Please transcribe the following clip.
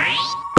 Bye.